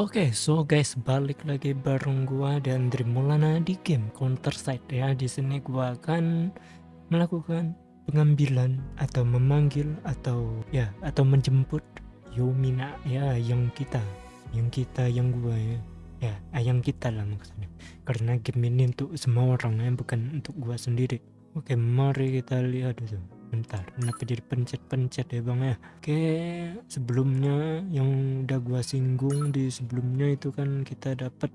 Oke, so guys, balik lagi bareng gua dan Drimulana di game Counter Strike ya. Di sini gua akan melakukan pengambilan atau memanggil atau ya atau menjemput Yomina ya yang kita, yang kita yang gua ya. Ya, ah, yang kita lah maksudnya. Karena game ini untuk semua orang ya, bukan untuk gua sendiri. Oke, mari kita lihat dulu bentar kenapa jadi pencet-pencet ya bang ya. Oke sebelumnya yang udah gua singgung di sebelumnya itu kan kita dapat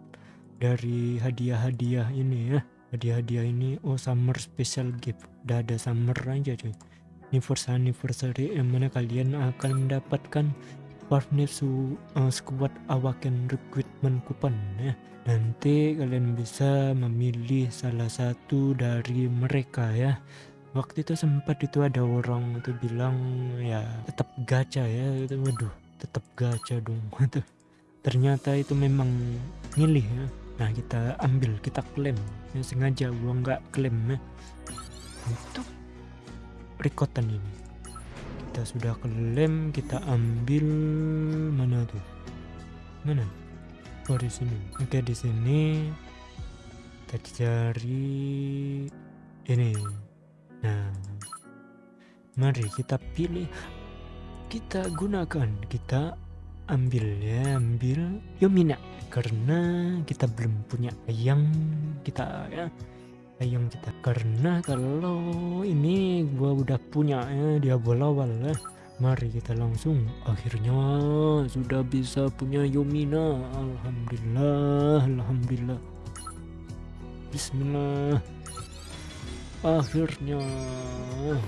dari hadiah-hadiah ini ya. Hadiah-hadiah ini oh summer special gift. Udah ada summer aja cuy. Anniversary anniversary yang mana kalian akan mendapatkan Partnersu uh, squad awaken recruitment coupon ya. Nanti kalian bisa memilih salah satu dari mereka ya waktu itu sempat itu ada orang itu bilang ya tetap gacha ya. Itu waduh tetap gacha dong. Itu ternyata itu memang milih ya. Nah kita ambil kita klaim. Ya sengaja gua nggak klaim ya. Untuk rekotan ini. Kita sudah klaim kita ambil mana tuh? Mana? Oh di sini. Oke di sini. Kita cari ini Nah, mari kita pilih, kita gunakan, kita ambil ya, ambil Yomina. Karena kita belum punya ayam kita ya. Ayam kita. Karena kalau ini gua udah punya ya dia awal ya. Mari kita langsung. Akhirnya sudah bisa punya Yomina. Alhamdulillah Alhamdulillah. Bismillah akhirnya. Ah.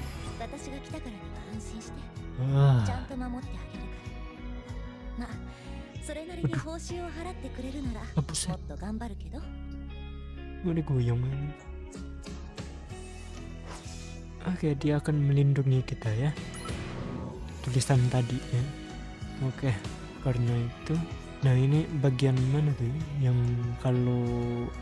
goyang Oke dia akan melindungi kita ya. Tulisan tadi ya. Oke karena itu Nah ini bagian mana tuh yang kalau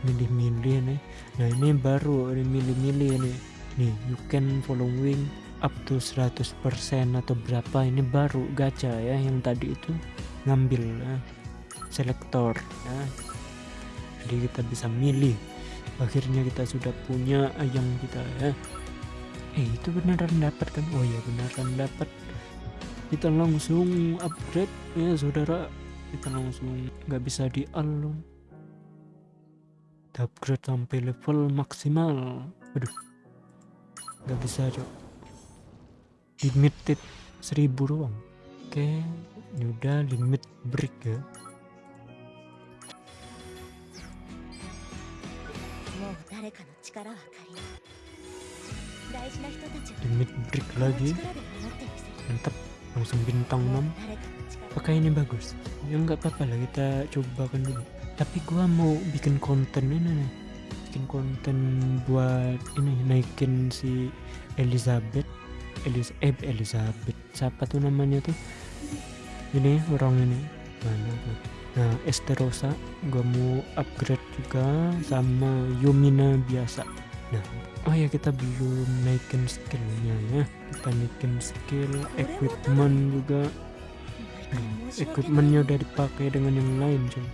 milih-milih nih. Nah ini baru ini milih-milih nih. Nih you can following up to 100% atau berapa ini baru gacha ya yang tadi itu ngambil ya. selektor ya. Jadi kita bisa milih. Akhirnya kita sudah punya ayam kita ya. Eh itu beneran dapat kan? Oh ya beneran dapat. Kita langsung upgrade ya saudara kita langsung nggak bisa di unlock upgrade sampai level maksimal. Aduh nggak bisa cok. Limited seribu doang oke ini udah limit break ya. Limit break lagi. Mantap langsung bintang 6 apakah ini bagus? Ya nggak apa-apa lah kita coba kan dulu. Tapi gua mau bikin konten ini nih. Bikin konten buat ini naikin si Elizabeth. Elis eh Elizabeth. Siapa tuh namanya tuh? Ini orang ini. Mana tuh nah Esterosa gua mau upgrade juga sama Yumina biasa. Nah oh ya kita belum naikin skillnya ya. Kita naikin skill equipment juga equipmentnya udah dipakai dengan yang lain cuy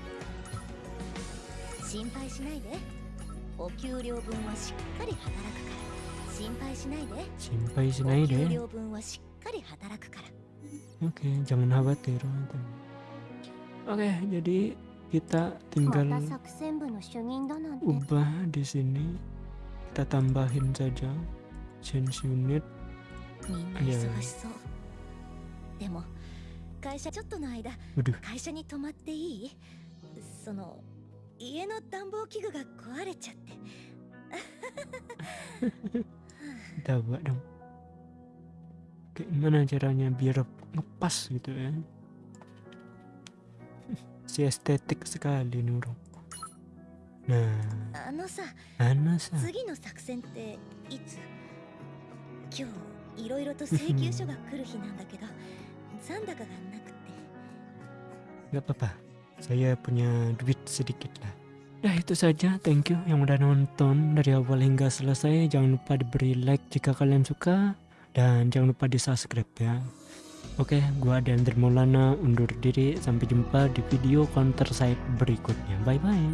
Simpai sinai deh Oke okay, jangan khawatir. Oke okay, jadi kita tinggal ubah di sini. Kita tambahin saja change unit. Ya 会社ちょっとの間会社に泊まっていい？その家の暖房器具が壊れちゃって。Coba dong Gimana caranya biar ngepas gitu ya Si estetik sekali nih orang Nah あのさあのさ。次の作戦っていつ？今日いろいろと請求書が来る日なんだけど 残高がなくて Gak apa-apa Saya punya duit sedikit lah Nah itu saja thank you yang udah nonton dari awal hingga selesai Jangan lupa diberi like jika kalian suka Dan jangan lupa di subscribe ya Oke, gua dan Maulana undur diri. Sampai jumpa di video counter side berikutnya. Bye bye.